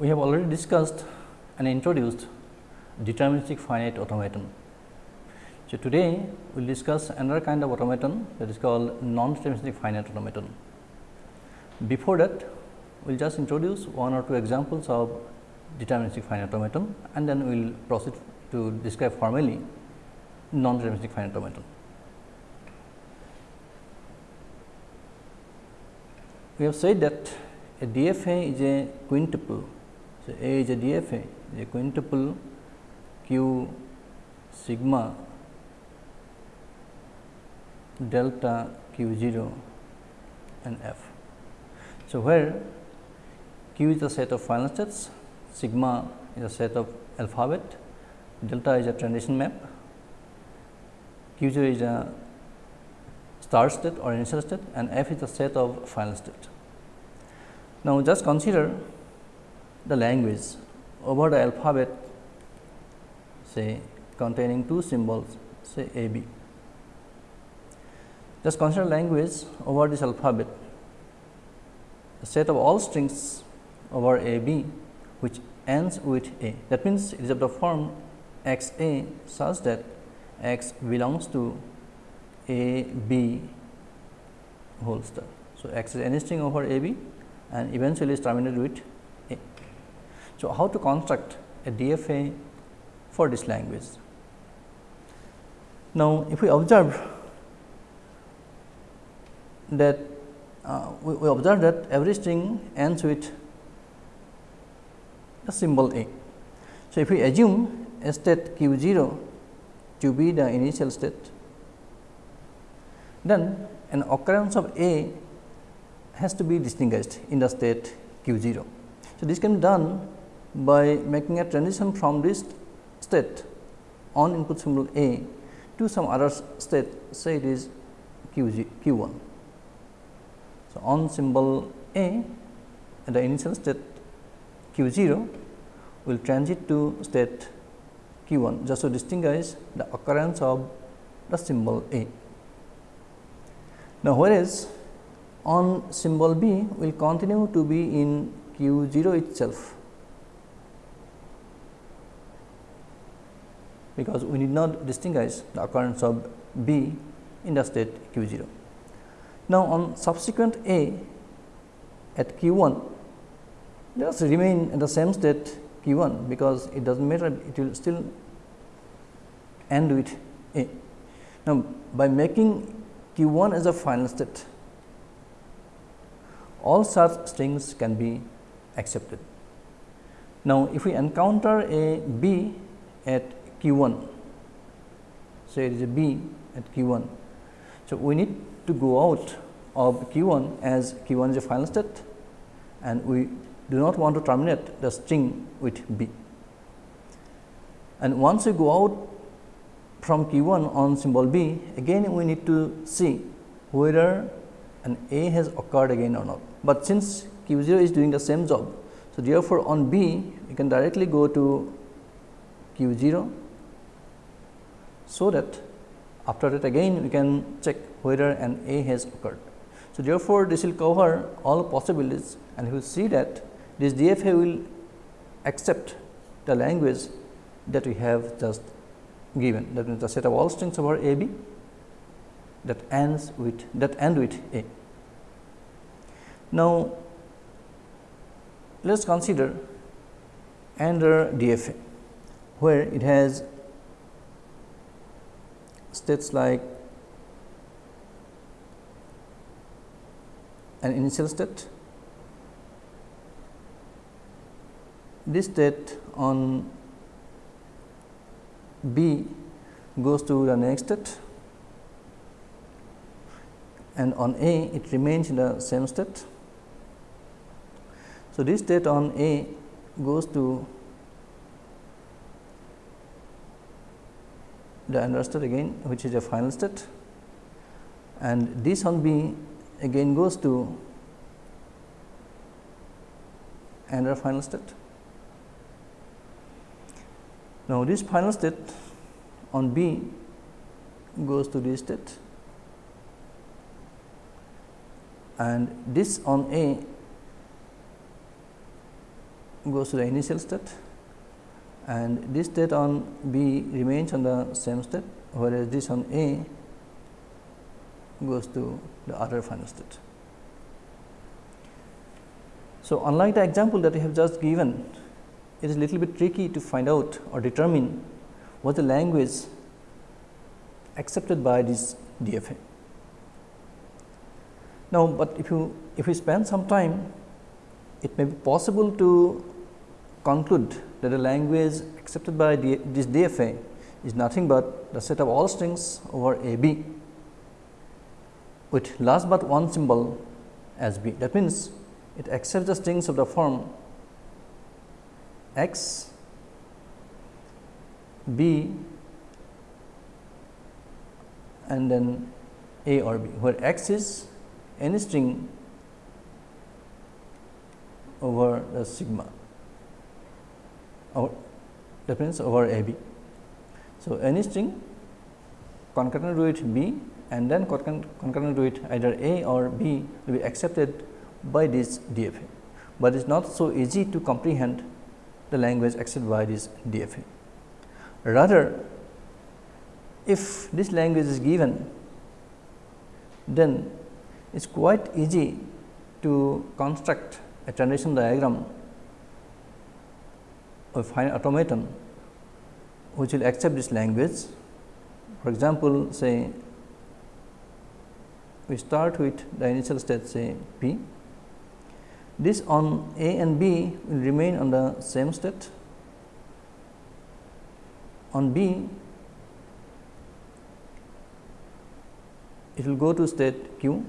we have already discussed and introduced deterministic finite automaton. So, today we will discuss another kind of automaton that is called non-deterministic finite automaton. Before that, we will just introduce one or two examples of deterministic finite automaton and then we will proceed to describe formally non-deterministic finite automaton. We have said that a DFA is a quintuple. So, A is a DFA a quintuple q sigma delta q 0 and f. So, where q is a set of final states, sigma is a set of alphabet, delta is a transition map, q 0 is a start state or initial state and f is a set of final state. Now, just consider the language over the alphabet say containing two symbols say A B. Just consider language over this alphabet a set of all strings over A B which ends with A. That means, it is of the form x A such that x belongs to A B whole star. So, x is any string over A B and eventually is terminated with. So, how to construct a DFA for this language? Now, if we observe that uh, we, we observe that every string ends with the symbol A. So, if we assume a state q 0 to be the initial state, then an occurrence of A has to be distinguished in the state q 0. So, this can be done by making a transition from this state on input symbol A to some other state say it is q, 1. So, on symbol A at the initial state q 0 will transit to state q 1 just to distinguish the occurrence of the symbol A. Now, whereas on symbol B will continue to be in Q 0 itself, because we need not distinguish the occurrence of B in the state Q 0. Now, on subsequent A at Q 1, just remain in the same state Q 1, because it does not matter it will still end with A. Now, by making Q 1 as a final state, all such strings can be accepted. Now, if we encounter a B at Q 1, say it is a B at Q 1. So, we need to go out of Q 1 as Q 1 is a final state and we do not want to terminate the string with B. And once we go out from Q 1 on symbol B, again we need to see whether an A has occurred again or not but since q 0 is doing the same job. So, therefore, on B we can directly go to q 0. So, that after that again we can check whether an A has occurred. So, therefore, this will cover all possibilities and we will see that this DFA will accept the language that we have just given that means the set of all strings over A B that ends with that end with A. Now, let us consider another DFA, where it has states like an initial state, this state on B goes to the next state. And on A it remains in the same state. So, this state on A goes to the another state again which is a final state. And this on B again goes to another final state. Now, this final state on B goes to this state. And this on A goes to the initial state and this state on B remains on the same state whereas this on A goes to the other final state. So, unlike the example that I have just given, it is a little bit tricky to find out or determine what the language accepted by this DFA. Now, but if you if we spend some time, it may be possible to conclude that the language accepted by this DFA is nothing but the set of all strings over A B with last but one symbol as B. That means, it accepts the strings of the form x b and then a or b, where x is any string over the sigma or that means over a b. So, any string concurrent with b and then concurrent with either a or b will be accepted by this DFA, but it is not so easy to comprehend the language accepted by this DFA. Rather, if this language is given, then it is quite easy to construct a transition diagram of finite automaton which will accept this language. For example, say we start with the initial state say p this on A and B will remain on the same state. On B, it will go to state Q.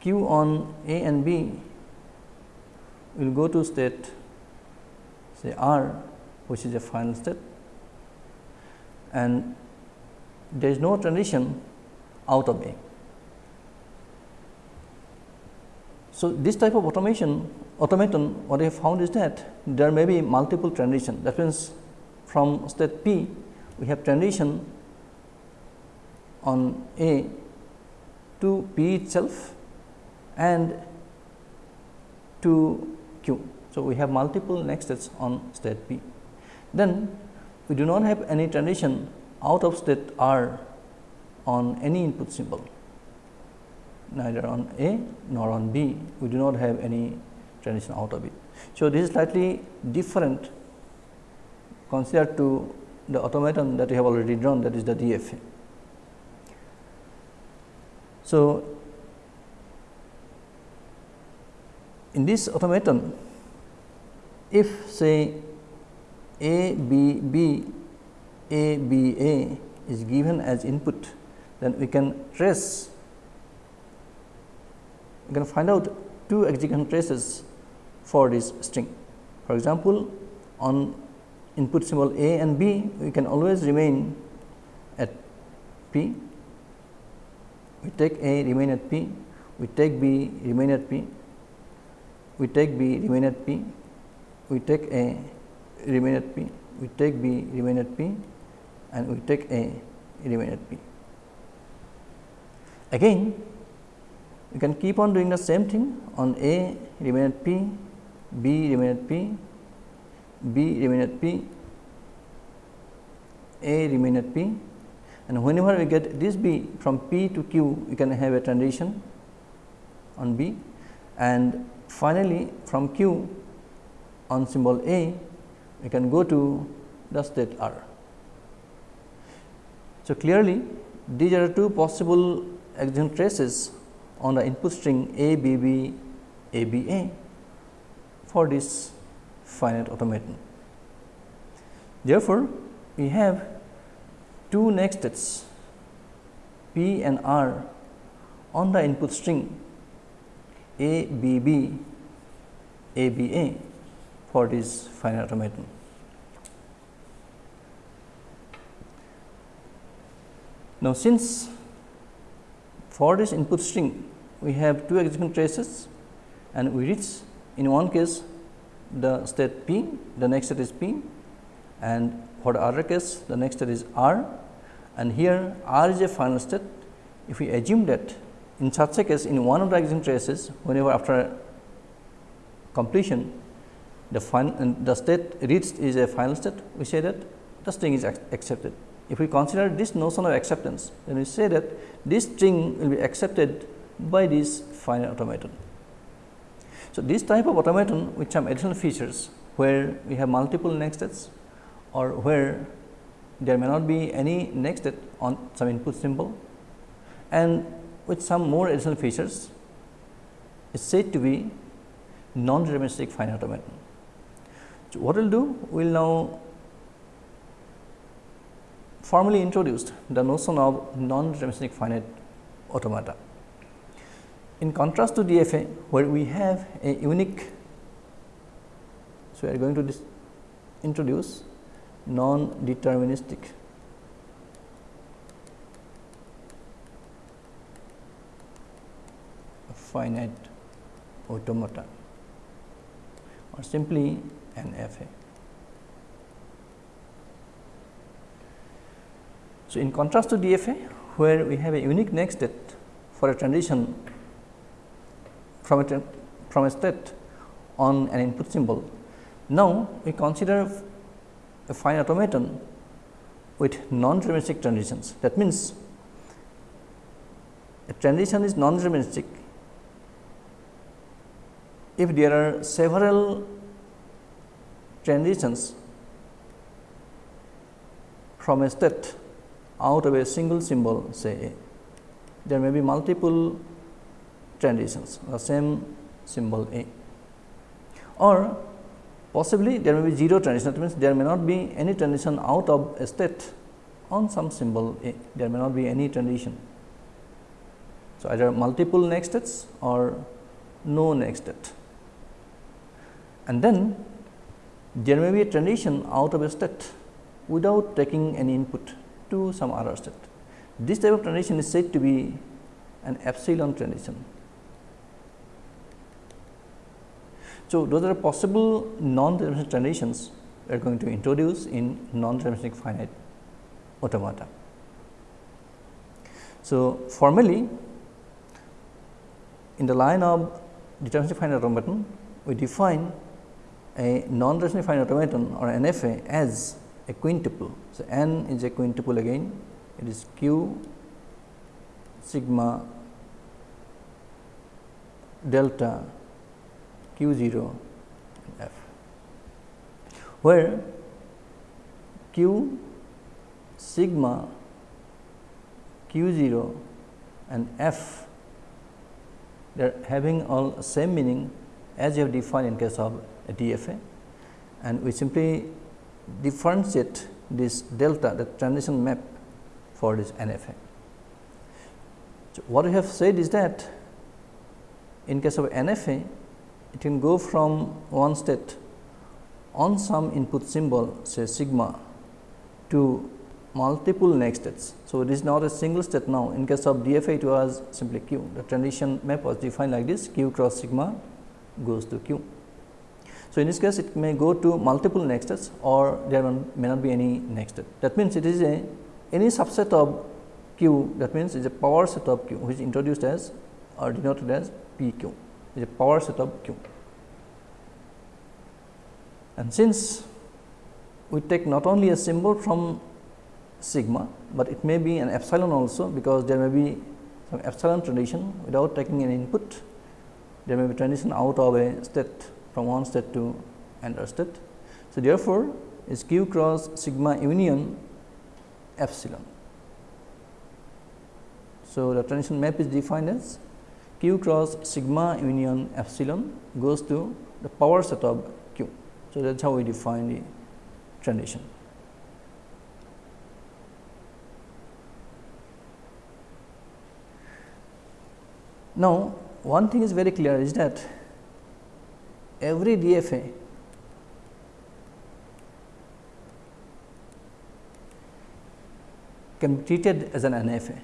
Q on A and B will go to state say R, which is a final state and there is no transition out of A. So, this type of automation automaton what I have found is that there may be multiple transition that means from state P we have transition on A to P itself and to Q. So, we have multiple next states on state P. Then we do not have any transition out of state R on any input symbol neither on A nor on B, we do not have any transition out of it. So, this is slightly different considered to the automaton that we have already drawn that is the DFA. So, in this automaton if say A B B A B A is given as input then we can trace we can find out two execution traces for this string. For example, on input symbol A and B, we can always remain at P. We take A remain at P, we take B remain at P, we take B remain at P, we take A remain at P, we take B remain at P and we take A remain at P. Again you can keep on doing the same thing on A remain at P, B remain at P, B remain at P, A remain at P and whenever we get this B from P to Q we can have a transition on B and finally from Q on symbol A we can go to the state R. So, clearly these are two possible execution traces on the input string A B B A B A for this finite automaton. Therefore, we have two next states P and R on the input string A B B A B A for this finite automaton. Now, since for this input string we have two execution traces and we reach in one case the state P, the next state is P and for the other case the next state is R and here R is a final state. If we assume that in such a case in one of the execution traces whenever after completion the final uh, the state reached is a final state, we say that the string is accepted. If we consider this notion of acceptance, then we say that this string will be accepted by this finite automaton. So, this type of automaton with some additional features where we have multiple next states or where there may not be any next state on some input symbol and with some more additional features is said to be non-deterministic finite automaton. So, what we will do? We will now formally introduced the notion of non-deterministic finite automata. In contrast to DFA, where we have a unique, so we are going to introduce non-deterministic finite automata or simply an FA. So, in contrast to DFA where we have a unique next state for a transition from a, from a state on an input symbol. Now, we consider a fine automaton with non-deterministic transitions. That means, a transition is non-deterministic if there are several transitions from a state out of a single symbol say A, there may be multiple transitions the same symbol A. Or possibly there may be 0 transition that means there may not be any transition out of a state on some symbol A. There may not be any transition. So, either multiple next states or no next state. And then there may be a transition out of a state without taking any input to some other state. This type of transition is said to be an epsilon transition. So, those are possible non-deterministic transitions we are going to introduce in non-deterministic finite automata. So, formally in the line of deterministic finite automaton, we define a non-rational finite automaton or NFA as a quintuple. So, n is a quintuple again it is q sigma delta q 0 f where q sigma q 0 and f they are having all same meaning as you have defined in case of a DFA and we simply differentiate this delta the transition map for this NFA. So, what we have said is that in case of NFA it can go from one state on some input symbol say sigma to multiple next states. So, it is not a single state now in case of DFA it was simply q the transition map was defined like this q cross sigma goes to q. So, in this case it may go to multiple next states or there may not be any next state. That means, it is a any subset of q that means, it is a power set of q which is introduced as or denoted as p q is a power set of q. And since we take not only a symbol from sigma, but it may be an epsilon also because there may be some epsilon transition without taking an input. There may be transition out of a state from one state to another state. So, therefore, is q cross sigma union epsilon. So, the transition map is defined as q cross sigma union epsilon goes to the power set of q. So, that is how we define the transition. Now, one thing is very clear is that every DFA can be treated as an NFA.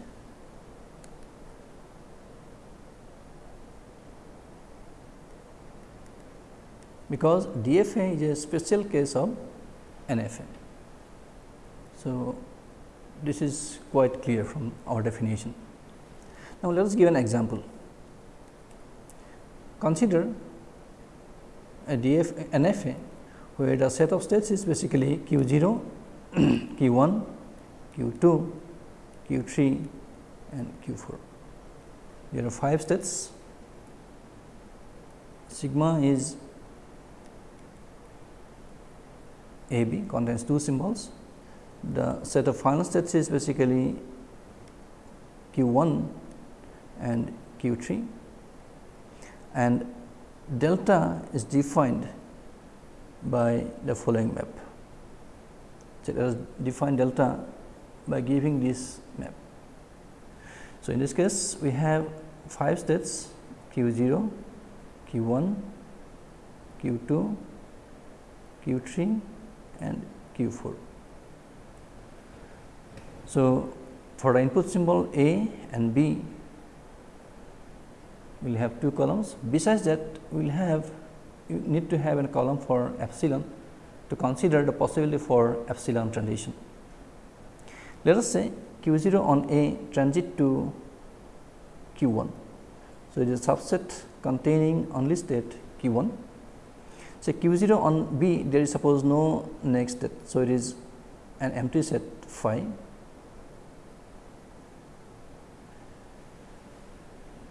because DFA is a special case of NFA. So, this is quite clear from our definition. Now, let us give an example. Consider a DF NFA where the set of states is basically q 0, q 1, q 2, q 3 and q 4. There are 5 states sigma is A B contains two symbols. The set of final states is basically q 1 and q 3 and delta is defined by the following map. So, let us define delta by giving this map. So, in this case we have 5 states q 0, q 1, q 2, q 3 and q 4. So, for the input symbol A and B we will have two columns. Besides that, we will have you need to have a column for epsilon to consider the possibility for epsilon transition. Let us say q 0 on A transit to q 1. So, it is a subset containing only state q 1. So, q 0 on B there is suppose no next state. So, it is an empty set phi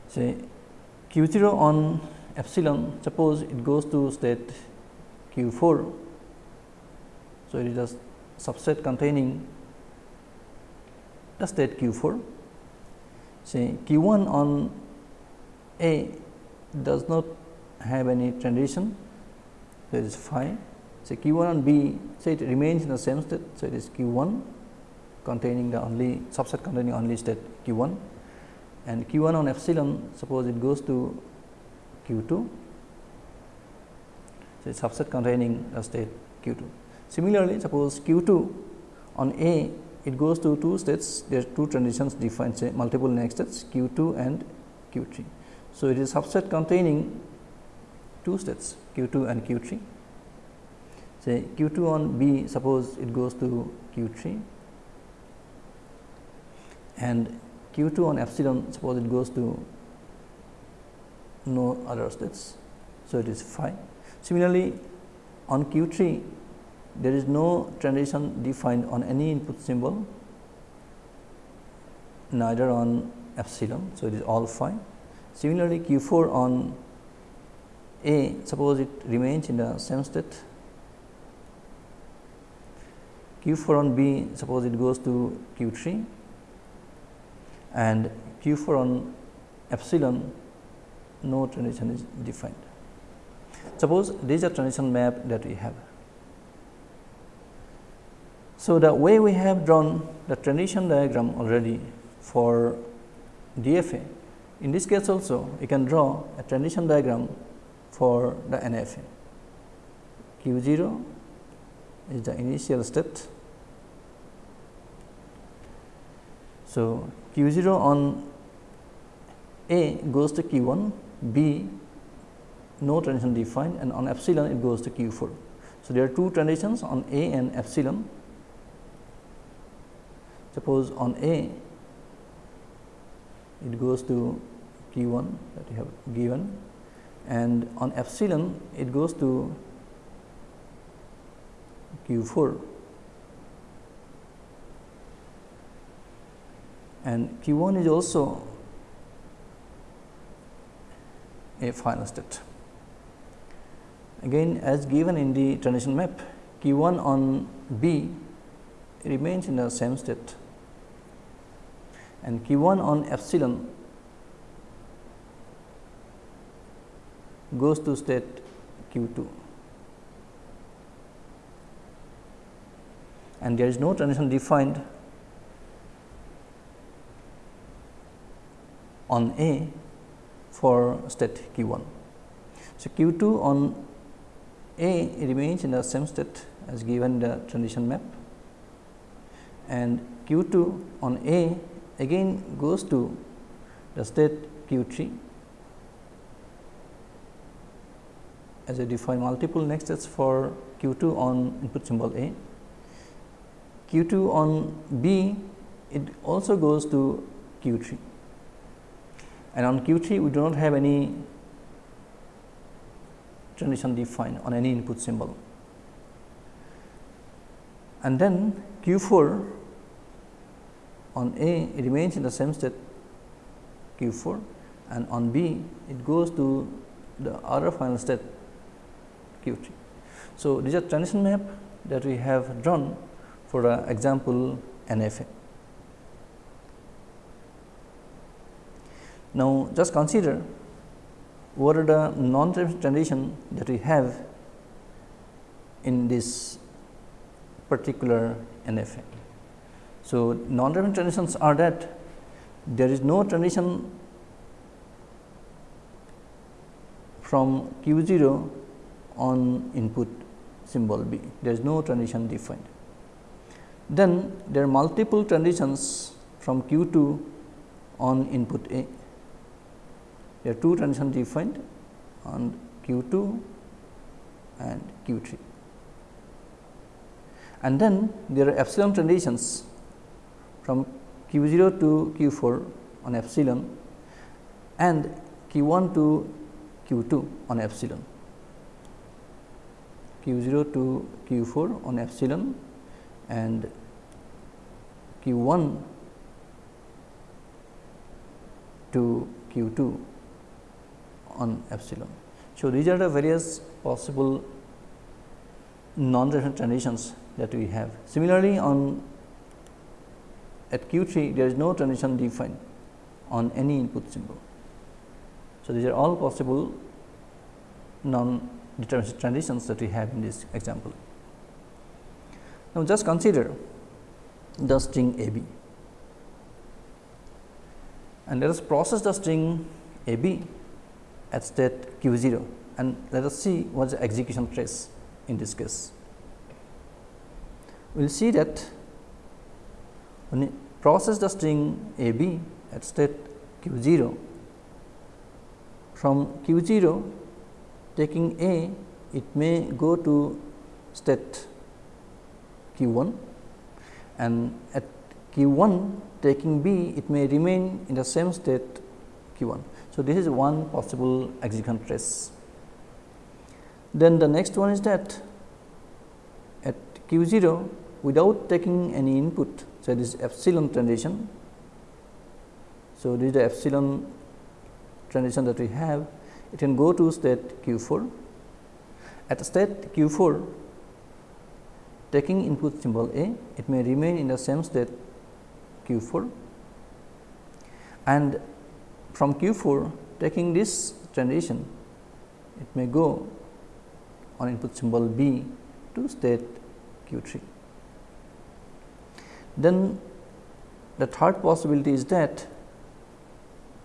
say q 0 on epsilon suppose it goes to state q 4. So, it is a subset containing the state q 4 say q 1 on A does not have any transition. So it is phi. Say q 1 on B say it remains in the same state. So it is q 1 containing the only subset containing only state q 1 and q 1 on epsilon suppose it goes to q 2 so it is subset containing a state q 2 similarly suppose q 2 on a it goes to two states there are two transitions defined say multiple next states q 2 and q 3 so it is subset containing two states q 2 and q 3 say q 2 on b suppose it goes to q 3 and q 2 on epsilon suppose it goes to no other states. So, it is phi. Similarly, on q 3 there is no transition defined on any input symbol neither on epsilon. So, it is all phi. Similarly, q 4 on A suppose it remains in the same state q 4 on B suppose it goes to q 3 and q 4 on epsilon no transition is defined. Suppose this is a transition map that we have. So, the way we have drawn the transition diagram already for DFA, in this case also we can draw a transition diagram for the NFA. Q 0 is the initial state. So, q 0 on A goes to q 1, B no transition defined and on epsilon it goes to q 4. So, there are two transitions on A and epsilon. Suppose on A it goes to q 1 that we have given and on epsilon it goes to q 4 and q 1 is also a final state. Again as given in the transition map q 1 on B remains in the same state and q 1 on epsilon goes to state q 2 and there is no transition defined on A for state q 1. So, q 2 on A remains in the same state as given the transition map and q 2 on A again goes to the state q 3 as I define multiple next states for q 2 on input symbol A. q 2 on B it also goes to q 3 and on Q 3 we do not have any transition defined on any input symbol. And then Q 4 on A it remains in the same state Q 4 and on B it goes to the other final state Q 3. So, these are transition map that we have drawn for example NFA. Now, just consider what uh, are the non transition that we have in this particular NFA. So, non transitions are that there is no transition from q 0 on input symbol B, there is no transition defined. Then there are multiple transitions from q 2 on input A there are two transitions defined on Q 2 and Q 3. And then there are epsilon transitions from Q 0 to Q 4 on epsilon and Q 1 to Q 2 on epsilon. Q 0 to Q 4 on epsilon and Q 1 to Q 2 on epsilon. So, these are the various possible non-reference transitions that we have. Similarly, on at Q 3 there is no transition defined on any input symbol. So, these are all possible non-deterministic transitions that we have in this example. Now, just consider the string A B and let us process the string A B at state q 0 and let us see what is the execution trace in this case. We will see that when we process the string a b at state q 0 from q 0 taking a it may go to state q 1 and at q 1 taking b it may remain in the same state q 1. So, this is one possible execution trace. Then the next one is that at q 0 without taking any input. So, this is epsilon transition. So, this is the epsilon transition that we have it can go to state q 4. At state q 4 taking input symbol A it may remain in the same state q 4 and from Q 4 taking this transition it may go on input symbol B to state Q 3. Then the third possibility is that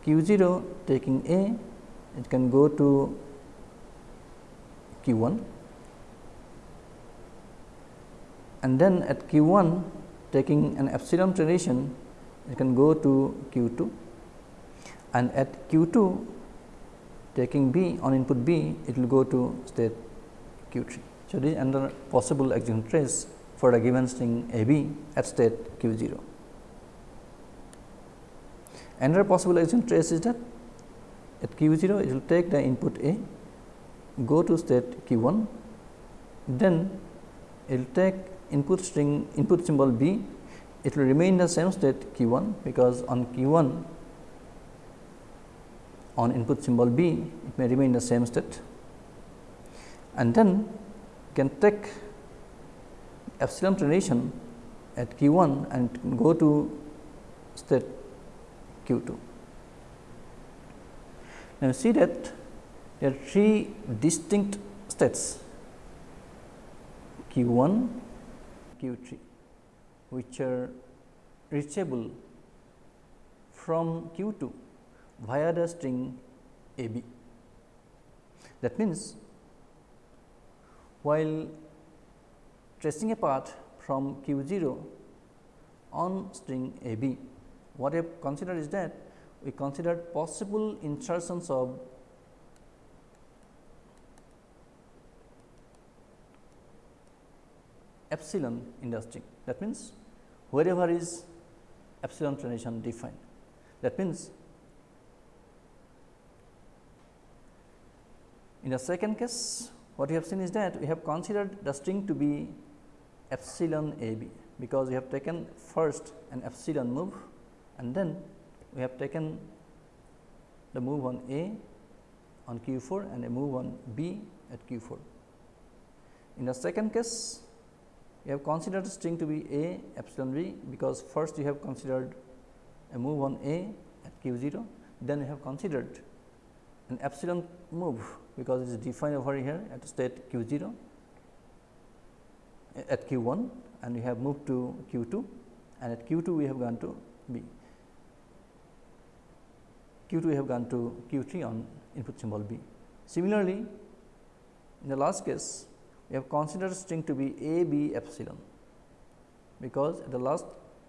Q 0 taking A it can go to Q 1 and then at Q 1 taking an epsilon transition it can go to Q 2 and at q 2 taking b on input b it will go to state q 3. So, this is another possible execution trace for a given string a b at state q 0. Another possible execution trace is that at q 0 it will take the input a go to state q 1 then it will take input string input symbol b it will remain the same state q 1 because on q 1 on input symbol B, it may remain in the same state and then you can take epsilon transition at q 1 and go to state q 2. Now, you see that there are three distinct states q 1, q 3 which are reachable from q 2 via the string a b. That means, while tracing a path from q 0 on string a b, what I have considered is that we considered possible insertions of epsilon in the string. That means, wherever is epsilon transition defined. That means, In the second case, what we have seen is that we have considered the string to be epsilon a b, because we have taken first an epsilon move and then we have taken the move on A on q 4 and a move on B at q 4. In the second case, we have considered the string to be A epsilon b, because first we have considered a move on A at q 0, then we have considered an epsilon move, because it is defined over here at state q 0 at q 1 and we have moved to q 2 and at q 2 we have gone to B. q 2 we have gone to q 3 on input symbol B. Similarly, in the last case we have considered string to be a b epsilon, because at the last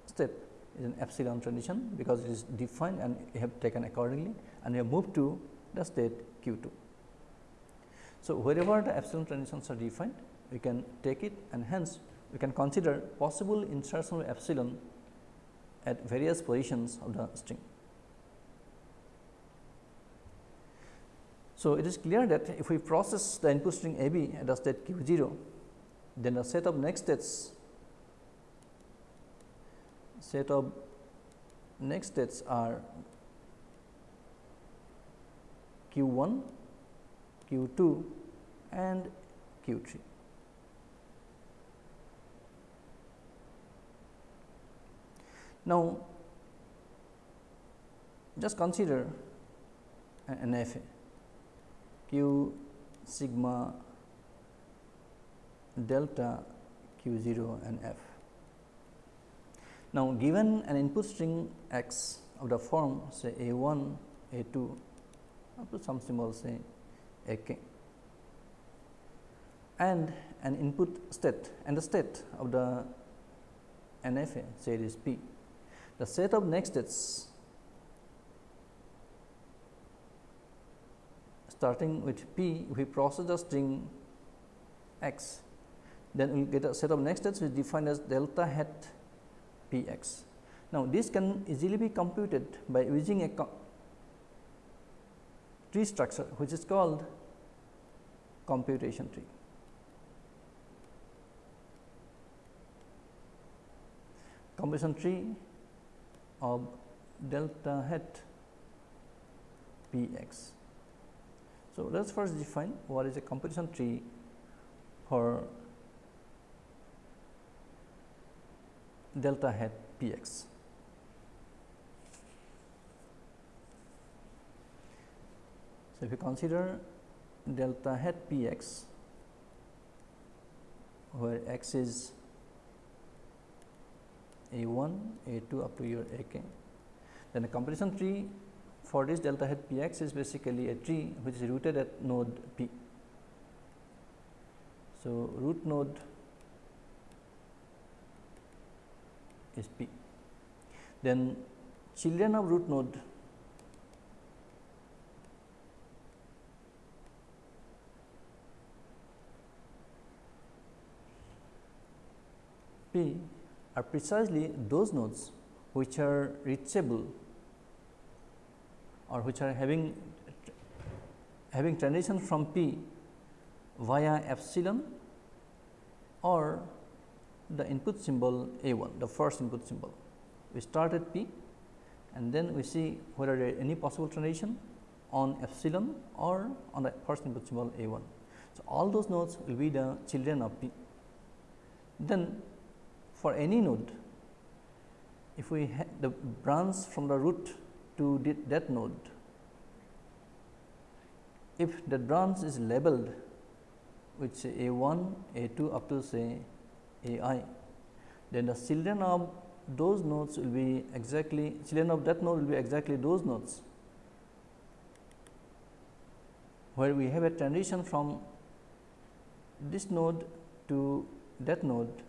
step is an epsilon transition, because it is defined and we have taken accordingly and we have moved to the state q 2. So, wherever the epsilon transitions are defined we can take it and hence we can consider possible insertion of epsilon at various positions of the string. So, it is clear that if we process the input string a b at the state q 0, then the set of next states set of next states are q 1, q 2 and q 3. Now, just consider NFA q sigma delta q 0 and f. Now, given an input string x of the form say a 1, a 2 up to some symbol say a k and an input state and the state of the NFA say it is p. The set of next states starting with p, we process the string x, then we will get a set of next states which defined as delta hat p x. Now, this can easily be computed by using a tree structure which is called computation tree. Computation tree of delta hat p x. So, let us first define what is a computation tree for delta hat p x. So, if you consider delta hat p x where x is a 1, a 2 up to your a k, then the computation tree for this delta hat p x is basically a tree which is rooted at node p. So, root node is p. Then children of root node p are precisely those nodes which are reachable or which are having having transition from p via epsilon or the input symbol a 1 the first input symbol. We start at p and then we see whether there any possible transition on epsilon or on the first input symbol a 1. So, all those nodes will be the children of p. Then for any node if we have the branch from the root to that node. If the branch is labeled with say a 1, a 2 up to say a i, then the children of those nodes will be exactly children of that node will be exactly those nodes where we have a transition from this node to that node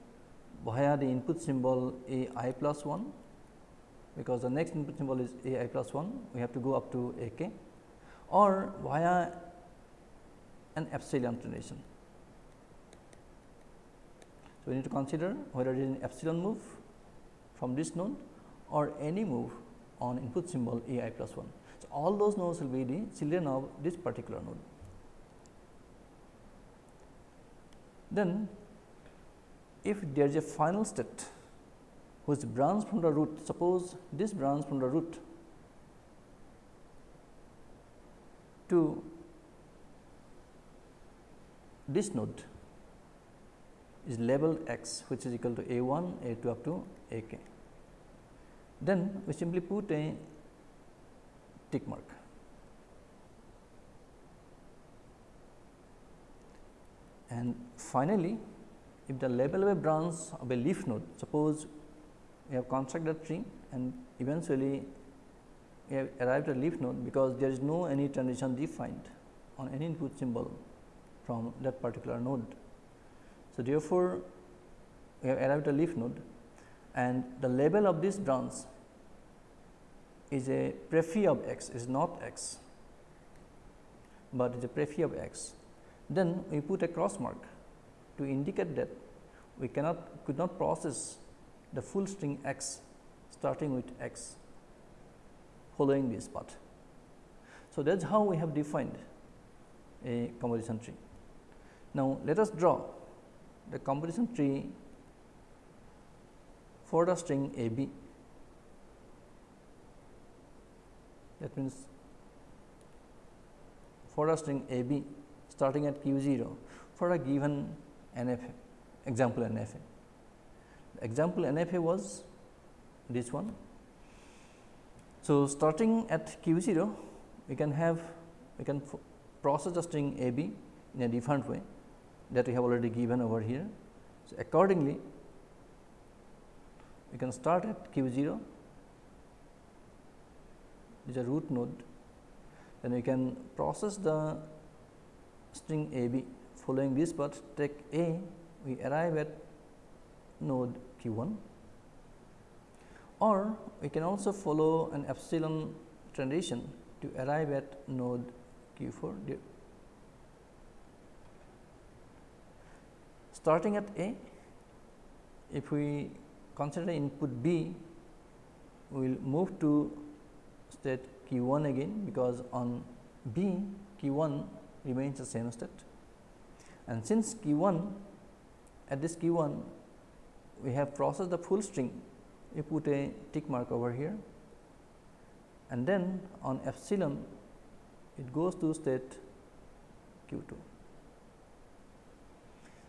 via the input symbol a i plus 1 because the next input symbol is a i plus 1 we have to go up to a k or via an epsilon transition. So, we need to consider whether it is an epsilon move from this node or any move on input symbol a i plus 1. So, all those nodes will be the children of this particular node. Then if there is a final state which branch from the root, suppose this branch from the root to this node is labeled x which is equal to a 1, a 2 up to a k. Then we simply put a tick mark. And finally, if the label of a branch of a leaf node, suppose we have constructed a tree and eventually we have arrived at leaf node because there is no any transition defined on any input symbol from that particular node. So, therefore, we have arrived at a leaf node and the label of this branch is a prefix of x is not x, but is a prefix of x. Then we put a cross mark to indicate that we cannot could not process the full string x starting with x following this path. So, that is how we have defined a composition tree. Now, let us draw the composition tree for the string a b that means for a string a b starting at q 0 for a given NFA example NFA. Example NFA was this one. So, starting at q 0 we can have we can process the string a b in a different way that we have already given over here. So, accordingly we can start at q 0 is a root node then we can process the string a b following this path take a we arrive at node q 1 or we can also follow an epsilon transition to arrive at node q 4 starting at A, if we consider input B, we will move to state Q 1 again, because on B Q 1 remains the same state. And since Q 1 at this Q 1 we have processed the full string, we put a tick mark over here and then on epsilon it goes to state Q 2.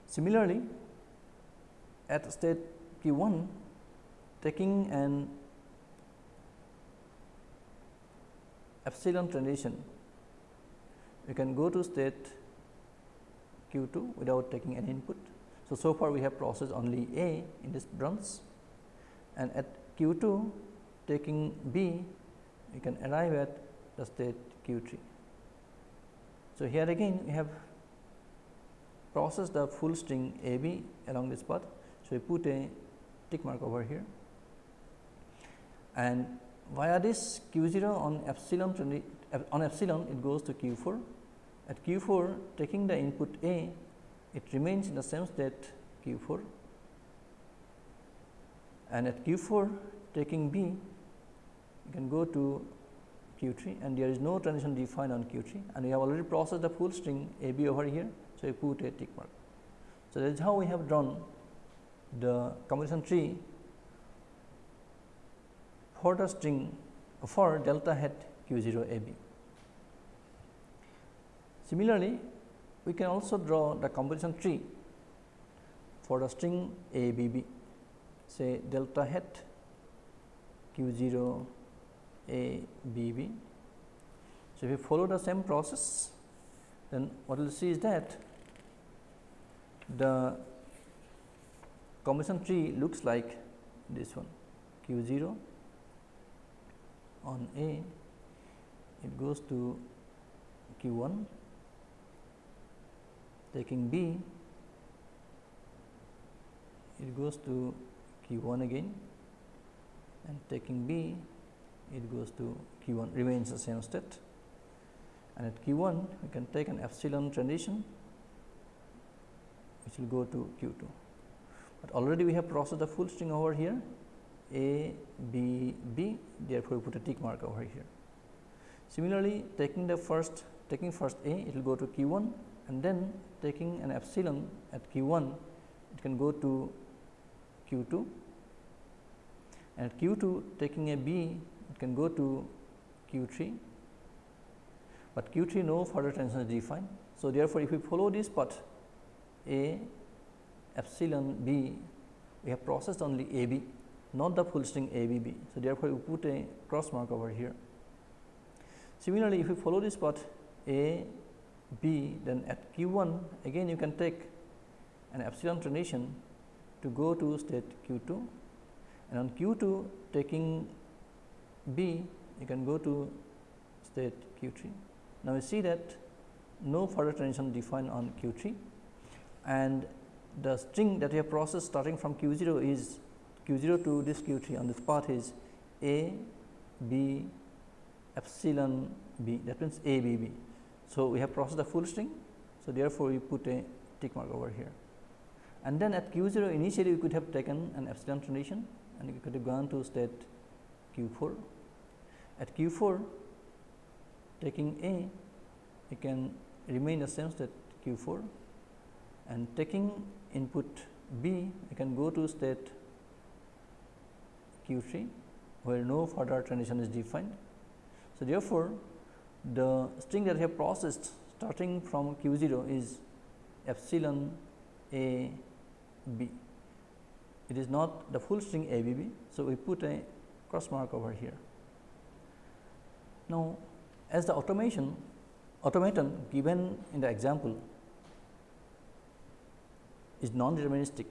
Similarly, at state q 1 taking an epsilon transition, we can go to state q 2 without taking any input. So, so far we have processed only A in this branch and at q 2 taking B we can arrive at the state q 3. So, here again we have processed the full string a b along this path. So, we put a tick mark over here and via this q 0 on epsilon on epsilon it goes to q 4 at q 4 taking the input a it remains in the same state q 4 and at q 4 taking b you can go to q 3 and there is no transition defined on q 3 and we have already processed the full string a b over here so, we put a tick mark. So, that is how we have drawn the composition tree for the string for delta hat q 0 a b. Similarly, we can also draw the composition tree for the string a b b. Say delta hat q 0 a b b. So, if we follow the same process then what we will see is that the composition tree looks like this one. Q 0 on A it goes to q 1 taking B it goes to q 1 again and taking B it goes to q 1 remains the same state and at q 1 we can take an epsilon transition which will go to q 2. But already we have processed the full string over here a b b therefore, we put a tick mark over here. Similarly, taking the first taking first A it will go to q 1 and then taking an epsilon at q 1 it can go to q 2 and at q 2 taking a B it can go to q 3, but q 3 no further transition is defined. So, therefore, if we follow this path A epsilon B we have processed only A B not the full string A B B. So, therefore, we put a cross mark over here. Similarly, if we follow this path A B then at q 1 again you can take an epsilon transition to go to state q 2 and on q 2 taking B you can go to state q 3. Now, we see that no further transition defined on q 3 and the string that we have processed starting from q 0 is q 0 to this q 3 on this path is a b epsilon b that means a b b. So, we have processed the full string. So, therefore, we put a tick mark over here and then at q 0 initially we could have taken an epsilon transition and we could have gone to state q 4. At q 4 taking A you can remain the same state q 4 and taking input B you can go to state q 3 where no further transition is defined. So, therefore, the string that I have processed starting from q 0 is epsilon a b. It is not the full string a b b. So, we put a cross mark over here. Now, as the automation automaton given in the example is non-deterministic.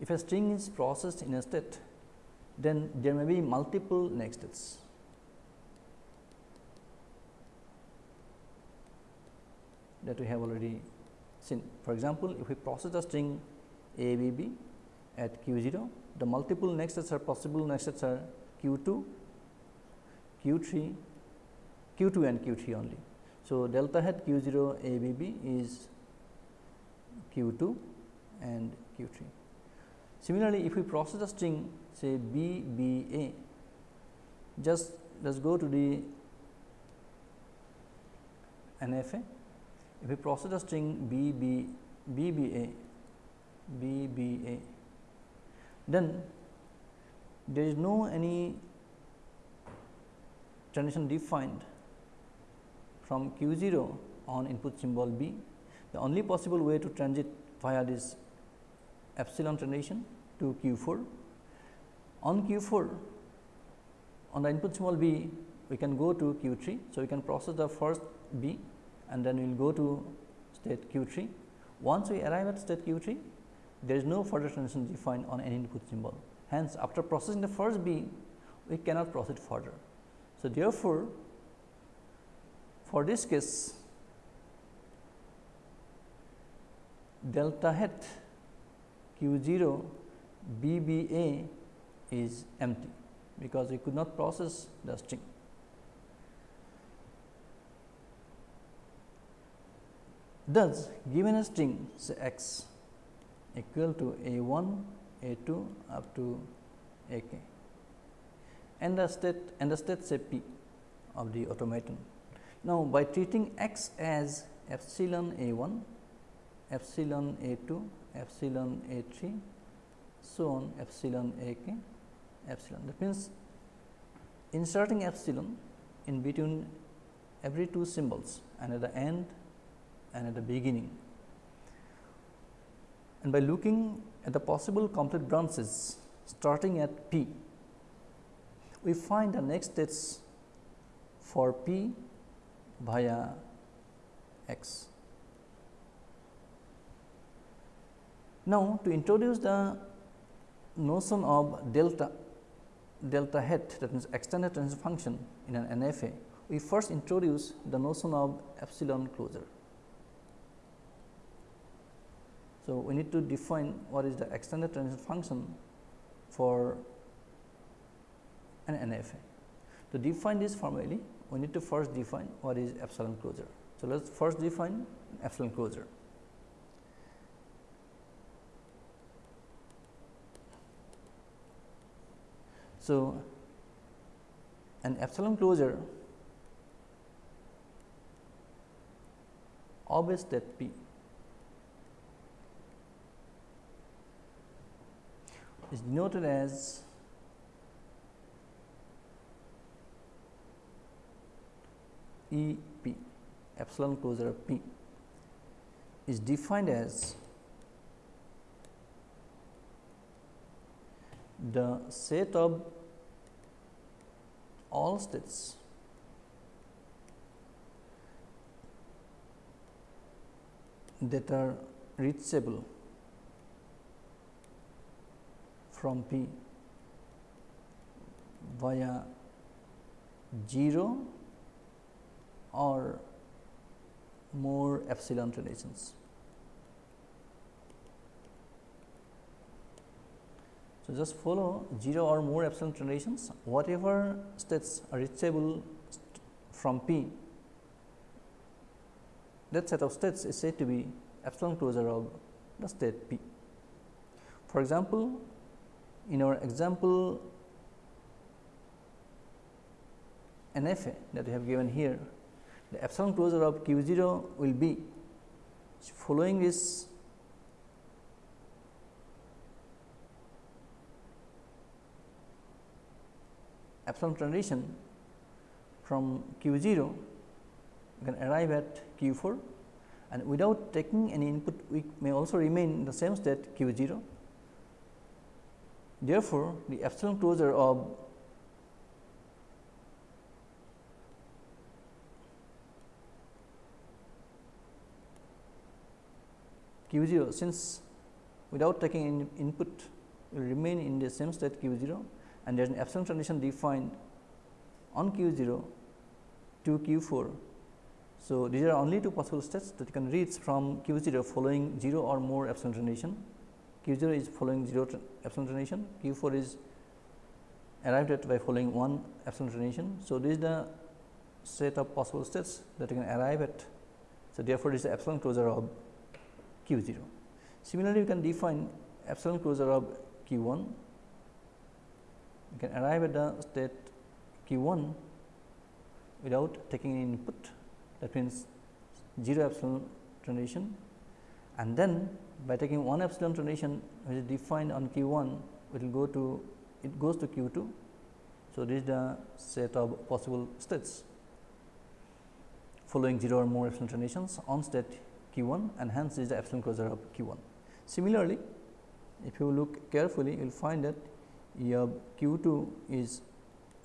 If a string is processed in a state, then there may be multiple next states. That we have already seen. For example, if we process the string a b b at q 0, the multiple next sets are possible next sets are q 2, q 3, q 2 and q 3 only. So, delta hat q 0 a b b is q 2 and q 3. Similarly, if we process the string say b b a, just let us go to the NFA. If we process a string b b b b a b b a, then there is no any transition defined from q 0 on input symbol b. The only possible way to transit via this epsilon transition to q 4. On q 4 on the input symbol b we can go to q 3. So, we can process the first b and then we will go to state q 3. Once we arrive at state q 3 there is no further transition defined on any input symbol. Hence, after processing the first b we cannot proceed further. So, therefore, for this case delta hat q 0 b b a is empty, because we could not process the string. Thus, given a string say x equal to a 1, a 2 up to a k and the state and the state say p of the automaton. Now, by treating x as epsilon a 1, epsilon a 2, epsilon a 3, so on epsilon a k, epsilon. That means, inserting epsilon in between every two symbols and at the end and at the beginning. And by looking at the possible complete branches starting at p, we find the next states for p via x. Now, to introduce the notion of delta delta hat that means extended transition function in an NFA, we first introduce the notion of epsilon closure. So, we need to define what is the extended transition function for an NFA. To define this formally, we need to first define what is epsilon closure. So, let us first define epsilon closure. So, an epsilon closure of a state P is denoted as E P epsilon closure of P is defined as the set of all states that are reachable from P via 0 or more epsilon transitions. So, just follow 0 or more epsilon transitions whatever states are reachable from P that set of states is said to be epsilon closure of the state P. For example, in our example NFA that we have given here, the epsilon closure of Q 0 will be following this epsilon transition from Q 0 you can arrive at Q 4 and without taking any input we may also remain in the same state Q 0. Therefore, the epsilon closure of Q 0 since without taking any input will remain in the same state Q 0 and there is an epsilon transition defined on Q 0 to Q 4 so, these are only two possible states that you can reach from Q 0 following 0 or more epsilon transition. Q 0 is following 0 epsilon transition, Q 4 is arrived at by following 1 epsilon transition. So, this is the set of possible states that you can arrive at. So, therefore, this is the epsilon closure of Q 0. Similarly, you can define epsilon closure of Q 1. You can arrive at the state Q 1 without taking any input that means 0 epsilon transition and then by taking 1 epsilon transition which is defined on q 1 it will go to it goes to q 2. So, this is the set of possible states following 0 or more epsilon transitions on state q 1 and hence this is the epsilon closure of q 1. Similarly, if you look carefully you will find that of q 2 is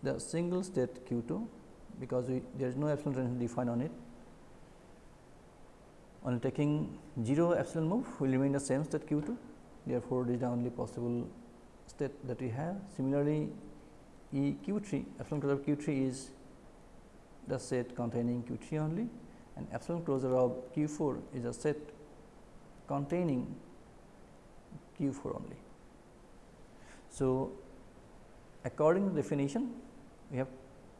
the single state q 2 because we, there is no epsilon transition defined on it. On taking 0 epsilon move will remain the same state q 2. Therefore, this is the only possible state that we have. Similarly, E q 3 epsilon closure of q 3 is the set containing q 3 only and epsilon closure of q 4 is a set containing q 4 only. So, according to definition we have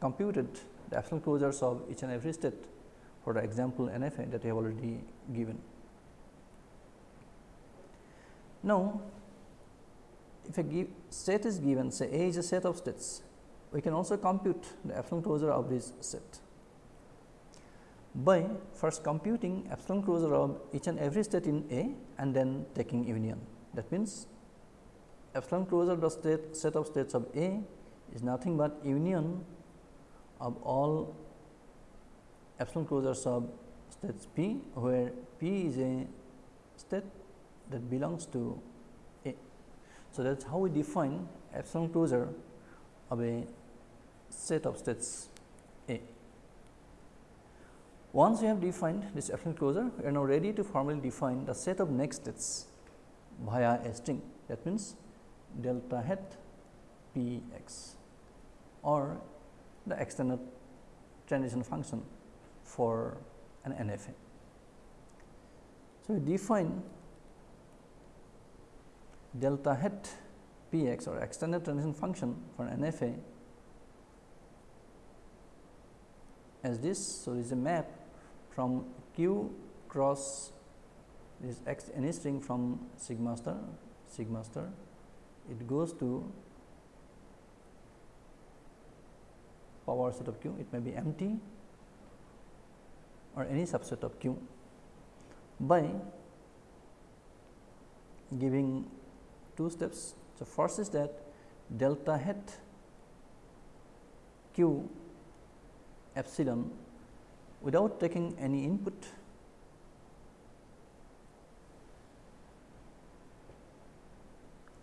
computed the epsilon closures of each and every state for the example NFA that we have already given. Now, if a give set is given say A is a set of states, we can also compute the epsilon closure of this set by first computing epsilon closure of each and every state in A and then taking union. That means, epsilon closure of the state set of states of A is nothing but union of all epsilon closures of states P, where P is a state that belongs to A. So, that is how we define epsilon closure of a set of states A. Once we have defined this epsilon closure, we are now ready to formally define the set of next states via a string. That means, delta hat P x or the extended transition function for an NFA. So, we define delta hat p x or extended transition function for an NFA as this. So, this is a map from q cross this x any string from sigma star sigma star it goes to power set of q, it may be empty or any subset of q by giving two steps. So, first is that delta hat q epsilon without taking any input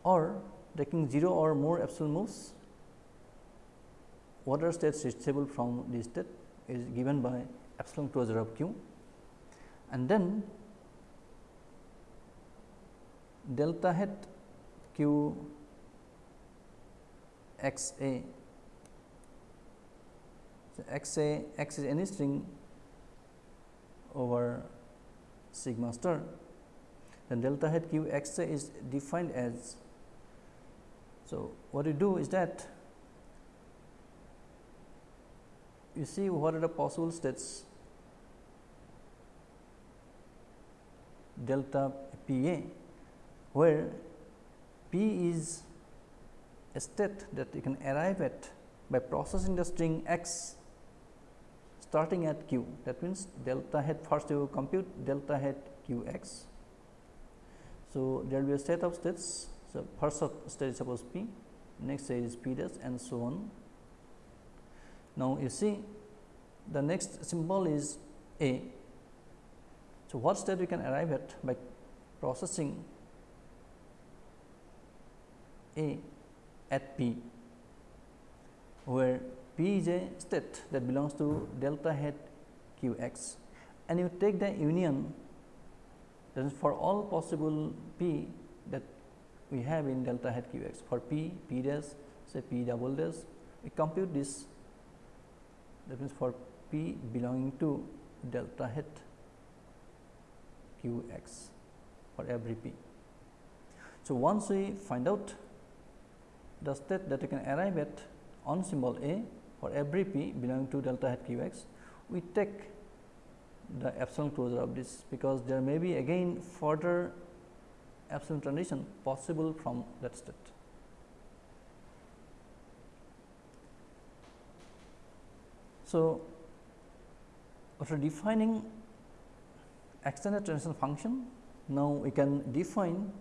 or taking 0 or more epsilon moves water states reachable from this state is given by epsilon closure of q. And then delta hat q x a. So, x a x is any string over sigma star. Then delta hat q x a is defined as. So what you do is that you see what are the possible states delta p a where p is a state that you can arrive at by processing the string x starting at q that means delta hat first you compute delta hat q x. So, there will be a set of states. So, first state is suppose p next state is p dash and so on. Now, you see the next symbol is a. So, what state we can arrive at by processing a at p where p is a state that belongs to delta hat q x. And you take the union that is for all possible p that we have in delta hat q x for p p dash say p double dash we compute this. That means for p belonging to delta hat q x for every p. So, once we find out the state that we can arrive at on symbol A for every p belonging to delta hat q x, we take the epsilon closure of this, because there may be again further epsilon transition possible from that state. So, after defining extended transition function, now we can define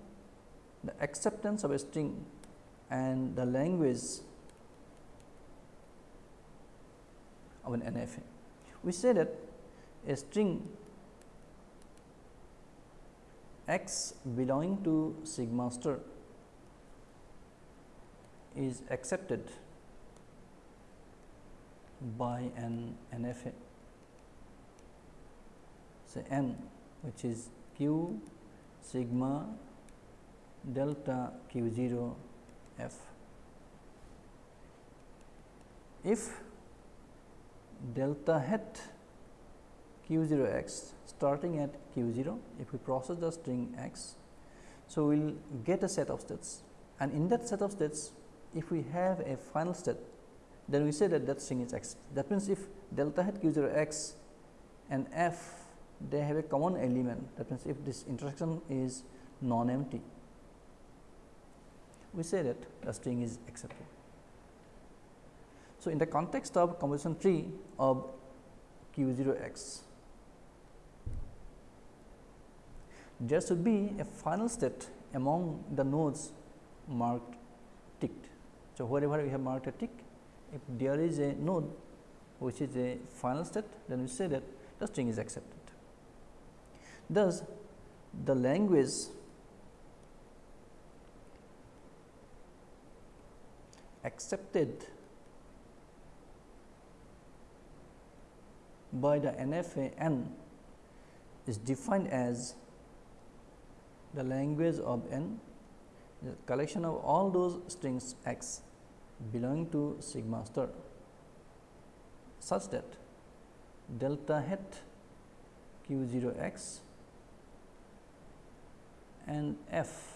the acceptance of a string and the language of an NFA. We say that a string x belonging to sigma star is accepted by an NFA say n which is q sigma delta q 0 f. If delta hat q 0 x starting at q 0, if we process the string x, so we will get a set of states and in that set of states if we have a final state then we say that that string is x. That means, if delta hat q 0 x and f they have a common element that means, if this intersection is non empty we say that the string is accepted. So, in the context of composition tree of q 0 x, there should be a final state among the nodes marked ticked. So, wherever we have marked a tick, if there is a node which is a final state, then we say that the string is accepted. Thus, the language accepted by the NFA n is defined as the language of n the collection of all those strings x belonging to sigma star such that delta hat q 0 x and f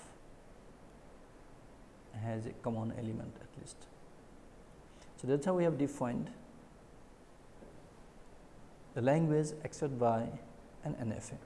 has a common element at least. So, that is how we have defined the language accepted by an NFA.